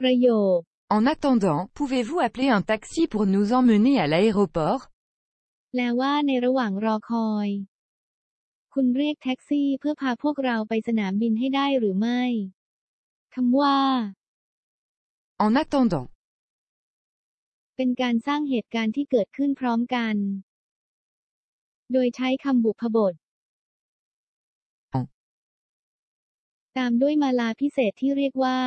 ประโยค En attendant, pouvez-vous appeler un taxi pour nous emmener à l'aéroport แปลว่าในระหว่างรอคอย คุณเรียกแท็กซี่เพื่อพาพวกเราไปสนามบินให้ได้หรือไม่คำว่า En attendant. เป็นการสร้างเหตุการณ์ที่เกิดขึ้นพร้อมกัน โดยใช้คำบุพบทอ๋อตามด้วยมาลาพิเศษที่เรียกว่า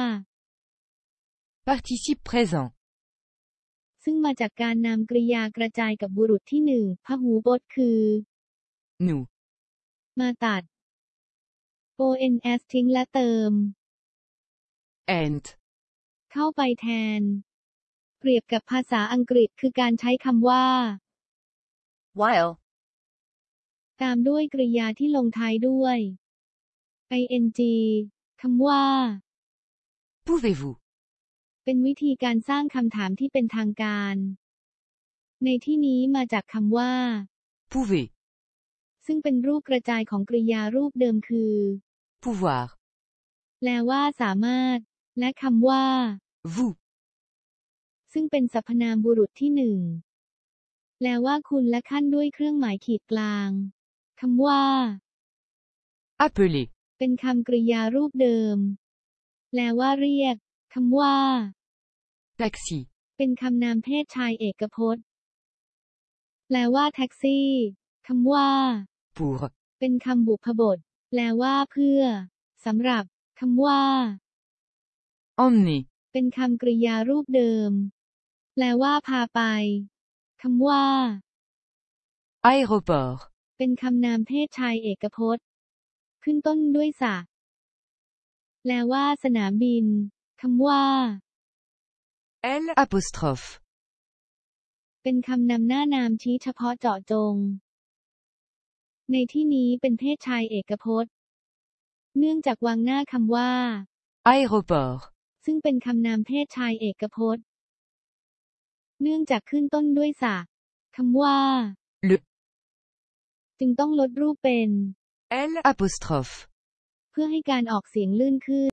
Participe présent. ซึ่งมาจากการนำกริยากระจายกับบุรุษที่หนึ่งพหูพจน์คือ Nous. มาตัด ons ทิ้งและเติม And. เข้าไปแทน เปรียบกับภาษาอังกฤษคือการใช้คำว่า While. ตามด้วยกริยาที่ลงท้ายด้วย ing คำว่า Pouvez-vous เป็นวิธีการสร้างคำถามที่เป็นทางการ ในที่นี้มาจากคำว่า Pouvez. ซึ่งเป็นรูปกระจายของกริยารูปเดิมคือ Pouvoir. แปลว่าสามารถ และคำว่า Vous. ซึ่งเป็นสรรพนามบุรุษที่หนึ่งแปลว่าคุณและขั้นด้วยเครื่องหมายขีดกลางคำว่า Appeler. เป็นคำกริยารูปเดิม แปลว่าเรียก คำว่า Taxi. เป็นคำนามเพศชายเอกพจน์ แปลว่าแท็กซี่คำว่า Pour. เป็นคำบุพบท แปลว่าเพื่อสำหรับคำว่า Emmener. เป็นคำกริยารูปเดิม แปลว่าพาไปคำว่า Aéroport. เป็นคำนามเพศชายเอกพจน์ ขึ้นต้นด้วยสะแปลว่าสนามบิน คำว่า L. Apostrophe. เป็นคำนำหน้านามชี้เฉพาะเจาะจง ในที่นี้เป็นเพศชายเอกพจน์ เนื่องจากวางหน้าคำว่า Aéroport. ซึ่งเป็นคำนามเพศชายเอกพจน์ เนื่องจากขึ้นต้นด้วยสะคำว่า Le. จึงต้องลดรูปเป็น L. Apostrophe. เพื่อให้การออกเสียงลื่นขึ้น